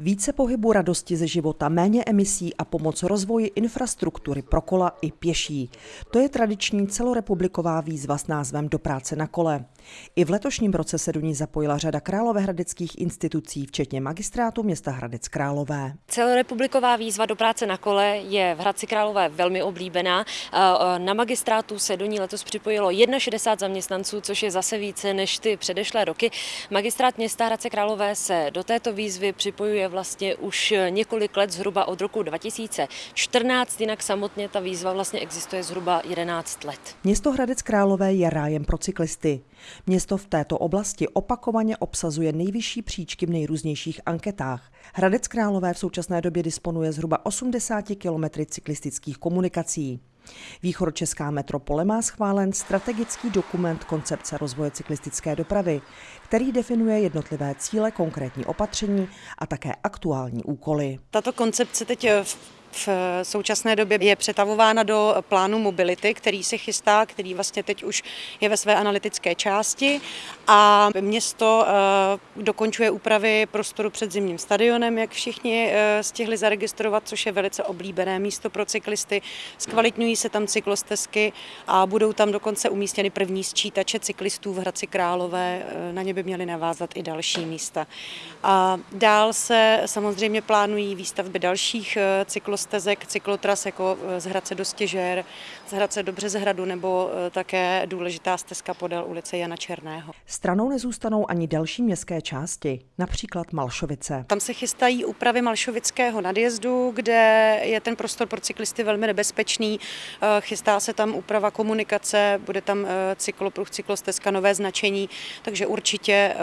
Více pohybu radosti ze života, méně emisí a pomoc rozvoji infrastruktury pro kola i pěší. To je tradiční celorepubliková výzva s názvem Do práce na kole. I v letošním roce se do ní zapojila řada královéhradeckých institucí, včetně magistrátu města Hradec Králové. Celorepubliková výzva do práce na kole je v Hradci Králové velmi oblíbená. Na magistrátu se do ní letos připojilo 61 zaměstnanců, což je zase více než ty předešlé roky. Magistrát města Hradce Králové se do této výzvy připojuje vlastně už několik let, zhruba od roku 2014, jinak samotně ta výzva vlastně existuje zhruba 11 let. Město Hradec Králové je rájem pro cyklisty. Město v této oblasti opakovaně obsazuje nejvyšší příčky v nejrůznějších anketách. Hradec Králové v současné době disponuje zhruba 80 kilometry cyklistických komunikací. Východočeská metropole má schválen strategický dokument koncepce rozvoje cyklistické dopravy, který definuje jednotlivé cíle, konkrétní opatření a také aktuální úkoly. Tato koncepce teď v v současné době je přetavována do plánu mobility, který se chystá, který vlastně teď už je ve své analytické části a město eh, dokončuje úpravy prostoru před zimním stadionem, jak všichni eh, stihli zaregistrovat, což je velice oblíbené místo pro cyklisty. Zkvalitňují se tam cyklostezky a budou tam dokonce umístěny první sčítače cyklistů v Hradci Králové. Eh, na ně by měly navázat i další místa. A dál se samozřejmě plánují výstavby dalších cyklostezek stezek, cyklotras jako eh, z Hradce do Stěžer, z Hradce do Březehradu nebo eh, také důležitá stezka podél ulice Jana Černého. Stranou nezůstanou ani další městské části, například Malšovice. Tam se chystají úpravy Malšovického nadjezdu, kde je ten prostor pro cyklisty velmi nebezpečný. Eh, chystá se tam úprava komunikace, bude tam cyklopruh, cyklostezka, nové značení, takže určitě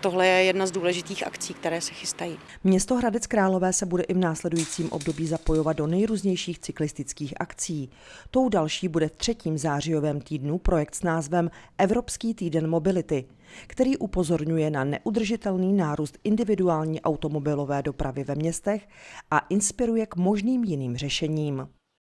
tohle je jedna z důležitých akcí, které se chystají. Město Hradec Králové se bude i v následujícím období zapojovat zapojovat do nejrůznějších cyklistických akcí. Tou další bude v třetím zářijovém týdnu projekt s názvem Evropský týden mobility, který upozorňuje na neudržitelný nárůst individuální automobilové dopravy ve městech a inspiruje k možným jiným řešením.